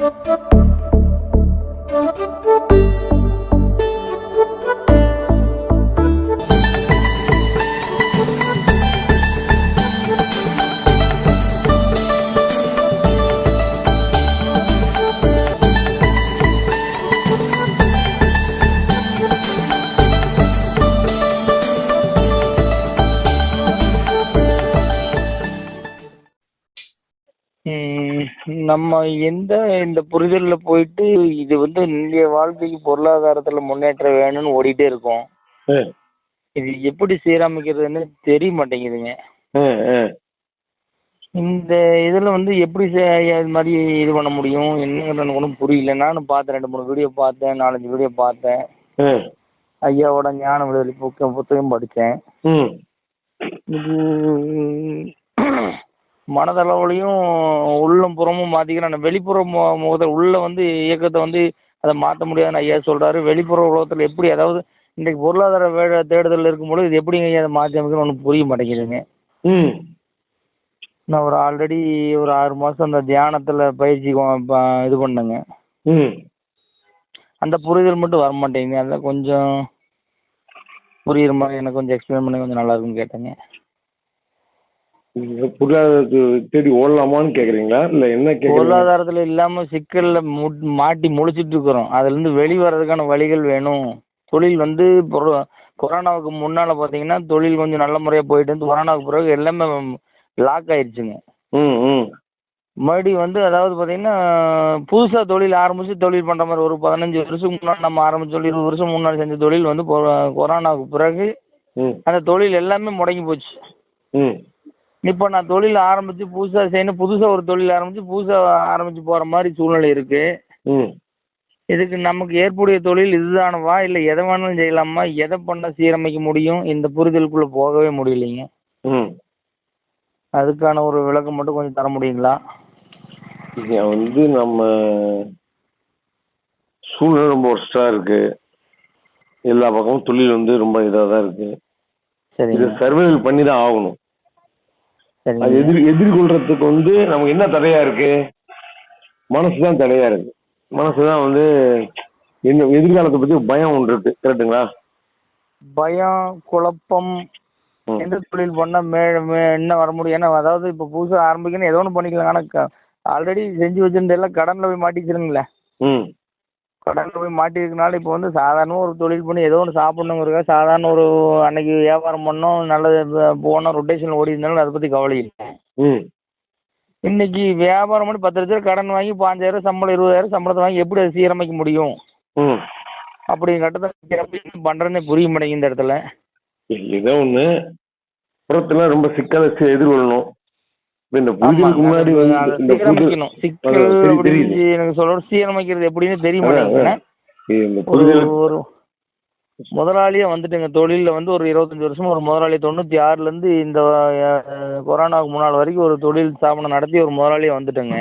ம், நம்ம எந்த இந்த புரிதல்ல போயிட்டு இது வந்து இந்திய வாழ்க்கைக்கு பொருளாதாரத்துல முன்னேற்றம் வேணும்னு ஓடிட்டே இருக்கோம். இது எப்படி சீரமைக்கிறதுன்னு தெரிய மாட்டேங்குதுங்க. இந்த இதுல வந்து எப்படி இது மாதிரி இது பண்ண முடியும்? என்னங்கிறது எனக்கு ஒன்றும் புரியல. நானும் பார்த்தேன் ரெண்டு மூணு வீடியோ பார்த்தேன் நாலஞ்சு வீடியோ பார்த்தேன். ஐயாவோட ஞான விடுதலை புக்க புத்தகம் படித்தேன். இது மனதளவுலையும் உள்ளம் புறமும் மாத்திக்கிறேன் வெளிப்புற மு- முகத்தை உள்ள வந்து இயக்கத்தை வந்து அதை மாற்ற முடியாதுன்னு ஐயா சொல்றாரு. வெளிப்புற உலகத்துல எப்படி அதாவது இன்றைக்கு பொருளாதார வே தேடுதல் இருக்கும்போது இது எப்படிங்க ஐயா அதை மாற்றி அமைக்கணும் ஒன்றும் புரிய மாட்டேங்குதுங்க. ம். நான் ஒரு ஆல்ரெடி ஒரு ஆறு மாசம் அந்த தியானத்துல பயிற்சி இது பண்ணேங்க. ம். அந்த புரிதல் மட்டும் வர மாட்டேங்குது அதான் கொஞ்சம் புரியுற மாதிரி எனக்கு கொஞ்சம் எக்ஸ்பிளைன் பண்ணி கொஞ்சம் நல்லா இருக்கும்னு கேட்டேங்க. நீங்க பொருளாதாரத்துக்கு தேடி ஓடலாமான்னு கேக்குறீங்களா? இல்ல என்ன பொருளாதாரத்துல இல்லாம சிக்கல்ல மாட்டி முழிச்சிட்டு இருக்கிறோம். அதுல இருந்து வெளி வர்றதுக்கான வழிகள் வேணும். தொழில் வந்து கொரோனாவுக்கு முன்னால பாத்தீங்கன்னா தொழில் கொஞ்சம் நல்ல முறையா போயிட்டு இருந்து கொரோனாவுக்கு பிறகு எல்லாமே லாக் ஆயிடுச்சுங்க. மறுபடியும் வந்து அதாவது பாத்தீங்கன்னா புதுசா தொழில் ஆரம்பிச்சு தொழில் பண்ற மாதிரி ஒரு பதினஞ்சு வருஷத்துக்கு முன்னாடி நம்ம ஆரம்பிச்ச தொழில் இருபது வருஷம் முன்னாடி செஞ்ச தொழில் வந்து கொரோனாவுக்கு பிறகு அந்த தொழில் எல்லாமே முடங்கி போச்சு. இப்போ நான் தொழில் ஆரம்பிச்சு புதுசா செய்யணும். புதுசா ஒரு தொழில் ஆரம்பிச்சு புதுசா ஆரம்பிச்சு போற மாதிரி சூழ்நிலை இருக்கு. ம். இதுக்கு நமக்கு ஏற்புடைய தொழில் இதுதானவா? இல்ல எதை வேணாலும் செய்யலாமா? எதை பண்ணா சீரமைக்க முடியும்? இந்த புரிதலுக்குள்ள போகவே முடியலைங்க. ம். அதுக்கான ஒரு விளக்கம் மட்டும் கொஞ்சம் தர முடியுங்களா? வந்து நம்ம சூழ்நிலை ரொம்ப ஒர்ஸ்டா இருக்கு. எல்லா பக்கமும் தொழில் வந்து ரொம்ப இதா தான் இருக்கு. இதை சரிங்க. சர்வைவல் பண்ணி தான் ஆகணும். அது எதிர் எதிர்கொள்றதுக்கு வந்து நமக்கு என்ன தடையா இருக்கு? மனசு தான் தடையா இருக்கு. மனசு தான் வந்து என்ன எதிர்காலத்தை பத்தி பயம் ஒன்று இருக்கு கரெக்டுங்களா பயம் குழப்பம். எந்த தொழில் பண்ணா மே என்ன வர முடியும்? ஏன்னா அதாவது இப்போ புதுசா ஆரம்பிக்கணும் ஏதோ ஒன்று பண்ணிக்கலாம் ஆனா ஆல்ரெடி செஞ்சு வச்சிருந்த எல்லாம் கடன்ல போய் மாட்டிச்சிருங்களே ம். கடன்ல போய் மாட்டிருக்கனால இப்போ வந்து சாதாரண ஒரு தொழில் பண்ணி ஏதோ ஒன்று சாப்பிடணுங்கிறதுக்காக சாதாரண ஒரு அன்னைக்கு வியாபாரம் பண்ணோம் நல்லது போனோம் ரொட்டேஷன் ஓடி இருந்தாலும் அதை பற்றி கவலை இல்லை. ம். இன்னைக்கு வியாபாரம் பண்ணி பத்து லட்ச ரூபா கடன் வாங்கி பாஞ்சாயிரம் சம்பளம் இருபதாயிரம் சம்பளத்தை வாங்கி எப்படி அதை சீரமைக்க முடியும்? ம். அப்படி கட்டத்தை பண்ணுறேன்னு புரிய மாட்டேங்குது இந்த இடத்துல. ஏதோ ஒண்ணு. புறத்துல ரொம்ப சிக்கலை எதிர்கொள்ளணும். இந்த புரிதலுக்கு முன்னாடி இந்த. எனக்கு சொல்ற சீரமைக்கிறது எப்படின்னு முதலாளியா வந்துட்டுங்க. தொழில்ல வந்து ஒரு இருபத்தஞ்சு வருஷமா ஒரு முதலாளி. தொண்ணூத்தி ஆறுல இருந்து இந்த கொரோனாவுக்கு முன்னால் வரைக்கும் ஒரு தொழில் ஸ்தாபனம் நடத்தி ஒரு முதலாளியா வந்துட்டேங்க.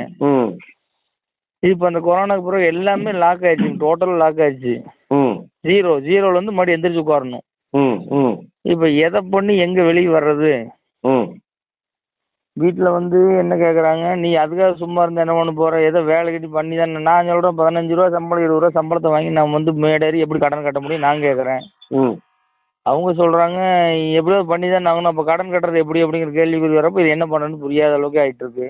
இப்போ அந்த கொரோனாக்கு பிறகு எல்லாமே லாக் ஆயிடுச்சு. டோட்டல் லாக் ஆயிடுச்சு. ஜீரோ ஜீரோல இருந்து மறுபடியும் எந்திரிச்சு உட்காரணும். இப்போ எதை பண்ணி எங்க வெளியே வர்றது? வீட்டில் வந்து என்ன கேட்குறாங்க நீ அதுக்காக சும்மா இருந்தா என்ன பண்ண போற? ஏதோ வேலை கட்டி பண்ணி தானே நான் சொல்கிறேன் பதினஞ்சு ரூபா சம்பளம் இருபது ரூபா சம்பளத்தை வாங்கி நான் வந்து மேடேறி எப்படி கடன் கட்ட முடியும் நான் கேட்குறேன் ம். அவங்க சொல்கிறாங்க எப்படியோ பண்ணி தான் ஆகணும் அப்போ கடன் கட்டுறது எப்படி? அப்படிங்கிற கேள்விக்குறி வரப்போ இது என்ன பண்ணுறதுன்னு புரியாத அளவுக்கு ஆயிட்டு இருக்கு.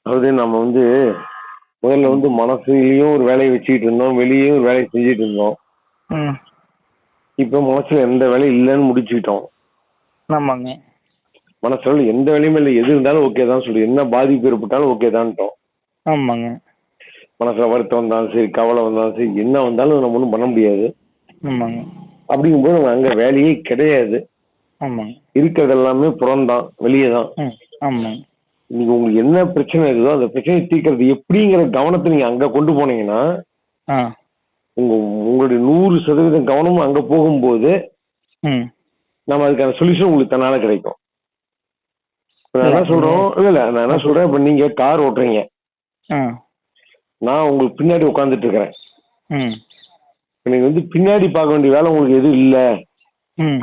அதாவது நம்ம வந்து முதல்ல வந்து மனசுலயும் ஒரு வேலையை வச்சுக்கிட்டு இருந்தோம் வெளியேயும் ஒரு வேலையை செஞ்சுட்டு இருந்தோம். ம். இப்போ மனசுல எந்த வேலையும் இல்லைன்னு முடிச்சுக்கிட்டோம். ஆமாங்க. மனசுல எந்த வேலையுமே இல்லை. எது இருந்தாலும் ஓகே தான் சொல்லி என்ன பாதிப்பு ஏற்பட்டாலும் ஓகே தான்ட்டோம். ஆமாங்க. மனசுல வருத்தம் வந்தாலும் சரி கவலை வந்தாலும் சரி என்ன வந்தாலும் நம்ம ஒன்றும் பண்ண முடியாது. ஆமாங்க. அப்படிங்கும்போது நம்ம அங்க வேலையே கிடையாது. ஆமாங்க. இருக்கிறது எல்லாமே புறம்தான் வெளியே தான். ஆமாங்க. இன்னைக்கு உங்களுக்கு என்ன பிரச்சனை இருக்குதோ அந்த பிரச்சனையை தீர்க்கறது எப்படிங்கிற கவனத்தை நீங்க அங்க கொண்டு போனீங்கன்னா உங்க உங்களுடைய நூறு சதவீதம் கவனமும் அங்க போகும்போது நம்ம அதுக்கான சொல்யூஷன் உங்களுக்கு தன்னால கிடைக்கும். நான் என்ன சொல்றோம்? இல்ல இல்ல நான் என்ன சொல்றேன்? இப்ப நீங்க கார் ஓட்டுறீங்க. நான் உங்களுக்கு பின்னாடி உட்காந்துட்டு இருக்கிறேன். நீங்க வந்து பின்னாடி பார்க்க வேண்டிய வேலை உங்களுக்கு எதுவும் இல்ல.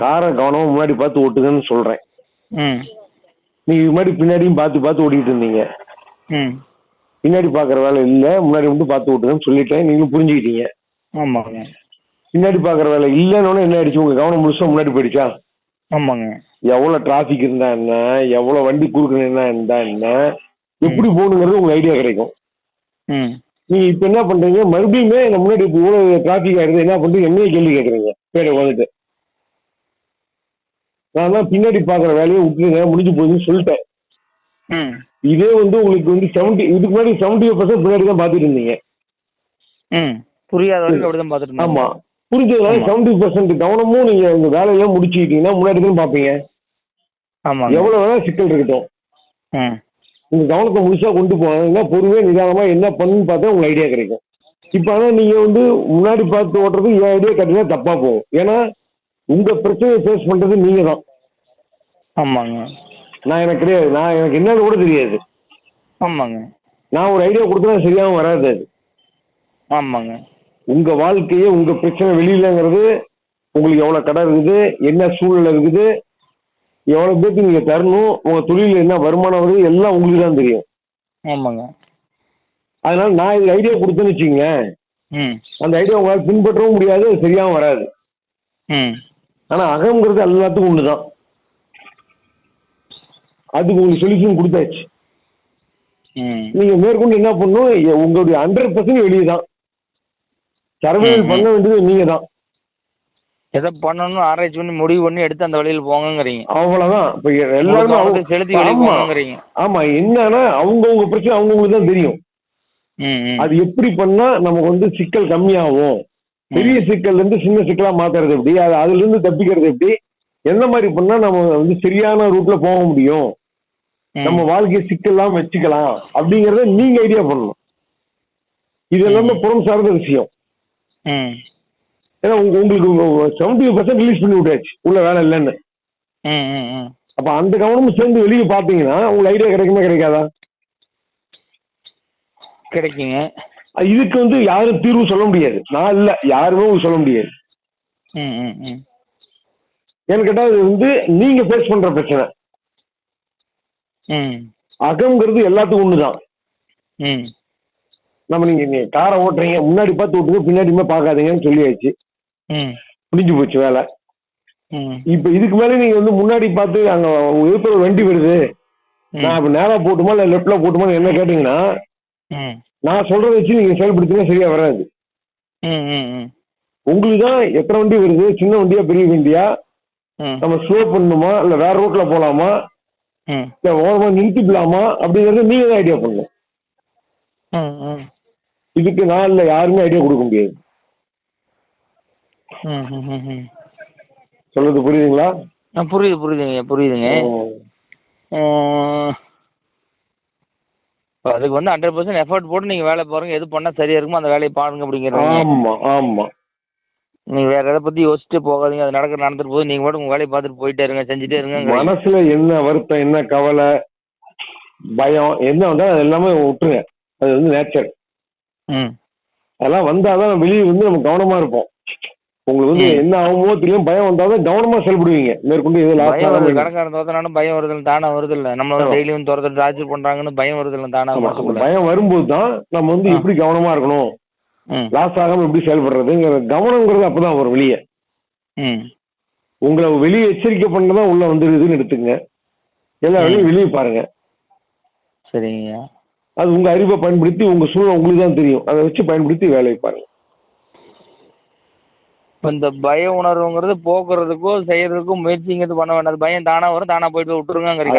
காரை கவனமா முன்னாடி பார்த்து ஓட்டுங்கன்னு சொல்றேன். நீங்க இது மாதிரி பின்னாடியும் பார்த்து பார்த்து ஓட்டிட்டு இருந்தீங்க. பின்னாடி பார்க்குற வேலை இல்லை. முன்னாடி மட்டும் பார்த்து விட்டுருங்கன்னு சொல்லிட்டேன். நீங்களும் புரிஞ்சுக்கிட்டீங்க. பின்னாடி பார்க்குற வேலை இல்லைன்னு என்ன ஆயிடுச்சு? உங்க கவனம் முழுசா முன்னாடி போயிடுச்சா? ஆமாங்க. எவ்வளோ டிராஃபிக் இருந்தா என்ன? எவ்வளோ வண்டி குறுக்கணுன்னா இருந்தா என்ன? எப்படி போகணுங்கிறது உங்களுக்கு ஐடியா கிடைக்கும். நீங்க இப்போ என்ன பண்றீங்க? மறுபடியுமே முன்னாடி இப்போ இவ்வளோ டிராஃபிக் ஆயிடுது. என்ன பண்றீங்க? என்னைய கேள்வி கேட்குறீங்க. பேரை வந்துட்டு நான் தான் பின்னாடி பார்க்குற வேலையை விட்டுருங்க. முடிஞ்சு போகுதுன்னு சொல்லிட்டேன். இதே வந்து உங்களுக்கு வந்து செவன்டி இதுக்கு முன்னாடி செவன்டி பர்சன்ட் பின்னாடி தான் பார்த்துட்டு இருந்தீங்க. புரியாத வரைக்கும் அப்படிதான் இருந்தேன் ஆமா. புரிஞ்சதுனால ஆமா. செவன்டி பர்சன்ட் கவனமும் நீங்க உங்க வேலையெல்லாம் முடிச்சுக்கிட்டீங்கன்னா முன்னாடி தான் பார்ப்பீங்க. ஆமாங்க. எவ்வளவு வேணா சிக்கல் இருக்கட்டும். உங்க கவனத்தை முழுசா கொண்டு போனீங்கன்னா பொறுமையா நிதானமா என்ன பண்ணுன்னு பார்த்தா உங்களுக்கு ஐடியா கிடைக்கும். இப்போ ஆனா நீங்க வந்து முன்னாடி பார்த்து ஓட்டுறது என் ஐடியா கட்டினா தப்பா போகும். ஏன்னா உங்க பிரச்சனையை ஃபேஸ் பண்றது நீங்க தான். ஆமாங்க. நான் எனக்கு கிடையாது நான் எனக்கு என்னன்னு கூட தெரியாது. ஆமாங்க. நான் ஒரு ஐடியா கொடுத்தா சரியாகவும் வராது அது. ஆமாங்க. உங்க வாழ்க்கையே உங்க பிரச்சனை வெளியிலங்கிறது உங்களுக்கு எவ்வளவு கடை இருக்குது என்ன சூழ்நிலை இருக்குது எவ்வளவு பேருக்கு நீங்க தரணும் உங்க தொழில என்ன வருமானம் வருது எல்லாம் உங்களுக்கு தான் தெரியும். ஆமாங்க. அதனால நான் இது ஐடியா கொடுத்தேன்னு வச்சுங்க அந்த ஐடியா உங்களால் பின்பற்றவும் முடியாது அது சரியாகவும் வராது. ம். ஆனா அகங்கிறது எல்லாத்துக்கும் ஒண்ணுதான். அதுக்கு உங்களுக்கு சொல்யூஷன் கொடுத்தாச்சு. நீங்க மேற்கொண்டு என்ன பண்ணணும் எ- உங்களுடைய ஹண்ட்ரட் பர்சன்ட் வெளியே தான் சர்வைவல் பண்ண வேண்டியது நீங்க தான் எதை பண்ணணும் ஆராய்ச்சி பண்ணி முடிவு பண்ணி எடுத்து அந்த வழியில் போங்கங்கிறீங்க. அவ்வளவுதான். இப்ப எல்லாருமே அவங்க- செலுத்தி போங்கங்கிறீங்க. ஆமா என்னன்னா அவங்கவுங்க பிரச்சனை அவங்கவுங்களுக்கு தான் தெரியும். அது எப்படி பண்ணா நமக்கு வந்து சிக்கல் கம்மியாகும்? பெரிய சிக்கல்ல இருந்து சின்ன சிக்கலா மாத்துறது எப்படி? அது அதுல இருந்து தப்பிக்கிறது எப்படி? எந்த மாதிரி பண்ணா நம்ம வந்து சரியான ரூட்ல போக முடியும். நம்ம வாழ்க்கையை சிக்கலாம் வச்சுக்கலாம் அப்படிங்கறத நீங்க ஐடியா பண்ணணும். இது எல்லாமே புறம் சார்ந்த விஷயம். ஏன்னா உங்க உங்களுக்கு செவன்டி பர்சன்ட் ரிலீஸ் பண்ணி விட்டாச்சு. உள்ள வேலை இல்லைன்னு. அப்ப அந்த கவனமும் சேர்ந்து வெளியே பாத்தீங்கன்னா உங்களுக்கு ஐடியா கிடைக்குமா கிடைக்காதா? கிடைக்குங்க. இதுக்கு வந்து யாரும் தீர்வு சொல்ல முடியாது. நான் இல்ல யாருமே சொல்ல முடியாது. ஏன்னு கேட்டா இது வந்து நீங்க ஃபேஸ் பண்ற பிரச்சனை. ம் அகம்ங்கிறது எல்லாத்துக்கும் ஒண்ணுதான். நம்ம நீங்க நீங்க காரை ஓட்டுறீங்க முன்னாடி பார்த்து ஓட்டுங்க பின்னாடியுமே பார்க்காதீங்கன்னு சொல்லியாச்சு. ம். முடிஞ்சு போச்சு வேலை. இப்ப இதுக்கு மேல நீங்க வந்து முன்னாடி பார்த்து அங்க ஒரு வண்டி வருது. நான் இப்ப நேரா போட்டுமா இல்ல லெஃப்ட்ல போட்டுமா என்ன கேட்டீங்கன்னா நான் சொல்றதை வச்சு நீங்க செயல்படுத்தினா சரியா வராது. உங்களுக்கு தான் எத்தனை வண்டி வருது சின்ன வண்டியா பெரிய வண்டியா? நம்ம ஸ்லோ பண்ணணுமா இல்ல வேற ரூட்ல போலாமா? இல்ல ஓரமா நிறுத்திக்கலாமா? அப்படிங்கறத நீங்க தான் ஐடியா பண்ணணும். இதுக்கு இல்ல யாருமே ஐடியா கொடுக்க முடியாது. சொல்றது புரியுதுங்களா? புரியுது புரியுதுங்க புரியுதுங்க. அதுக்கு வந்து ஹண்ட்ரட் பர்சன்ட் எஃபர்ட் போட்டு நீங்கள் வேலை பாருங்க எது பண்ணால் சரியா இருக்குமோ அந்த வேலையை பாருங்க அப்படிங்கிறீங்க. ஆமா ஆமா. நீங்கள் வேற எதை பற்றி யோசிச்சுட்டு போகாதீங்க அது நடக்க நடந்துட்டு போது நீங்கள் மட்டும் உங்கள் வேலையை பார்த்துட்டு போயிட்டே இருங்க செஞ்சுட்டே இருங்க மனசுல என்ன வருத்தம் என்ன கவலை பயம் என்ன வந்தாலும் எல்லாமே விட்டுருங்க. அது வந்து நேச்சர் அதெல்லாம் வந்தாதான் வெளியே வந்து நம்ம கவனமா இருப்போம். உங்களுக்கு வந்து. என்ன ஆகுமோ தெரியும் பயம் வந்தாதான் கவனமா செயல்படுவீங்க. மேற்கொண்டு லாஸ் பயம் வருது. தோத்தனாலும் பயம் வருது தானே வருது இல்லை. நம்மள. டெய்லியும் துரத்து டார்ச்சர் பண்ணுறாங்கன்னு பயம் வருது இல்லை தானே பயம் வரும்போது தான் நம்ம வந்து. எப்படி கவனமா இருக்கணும்? லாஸ் ஆகாம எப்படி செயல்படுறதுங்கிற கவனங்கிறது அப்பதான் வரும் வெளியே. ம். உங்களை வெளியே எச்சரிக்கை பண்ணதான் உள்ள வந்துருதுன்னு எடுத்துங்க எல்லா. வேலையும் வெளியே பாருங்க. சரிங்க அது உங்க அறிவை பயன்படுத்தி உங்க சூழ்நிலை உங்களுக்கு தான் தெரியும். அதை வச்சு பயன்படுத்தி வேலையை பாருங்க. இந்த பய உணர்வுங்கிறது போக்குறதுக்கும் செய்யறதுக்கும் முயற்சிங்கிறது பண்ண வேண்டாம். பயம் தானா வரும் தானா போயிட்டு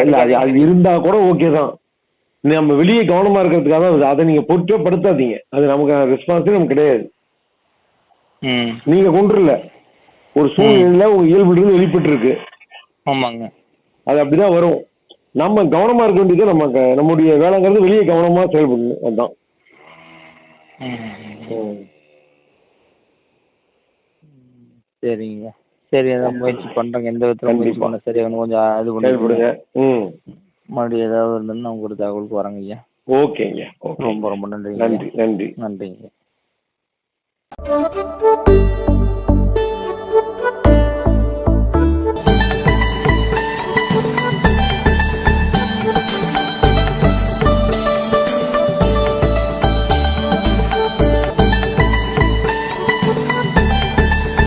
இல்ல, அது இருந்தா கூட ஓகே தான். நம்ம வெளியே கவனமா இருக்கிறதுக்காக தான் அது. நீங்க பொறுத்தே படுத்தாதீங்க. அது நமக்கு ரெஸ்பான்ஸே நமக்கு கிடையாது. நீங்க கொண்டுல ஒரு சூழ்நிலையில உங்க இயல்புல இருந்து வெளிப்பட்டு இருக்கு ஆமாங்க. அது அப்படிதான் வரும். நம்ம கவனமா இருக்க வேண்டியது நம்ம நம்முடைய வேலைங்கிறது வெளியே கவனமா செயல்படணும் அதுதான். சரிங்க. சரி அதான் முயற்சி பண்றேங்க. எந்த விதத்துல முயற்சி. பண்ண சரி கொஞ்சம் இது பண்ணி செயல்படுங்க. மறுபடியும் ஏதாவது இருந்ததுன்னா உங்க தகவலுக்கு வரேங்க ஐயா. ஓகேங்க. ஓகே. ரொம்ப ரொம்ப நன்றிங்க நன்றி நன்றி. நன்றிங்க.